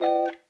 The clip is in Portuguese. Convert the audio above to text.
Música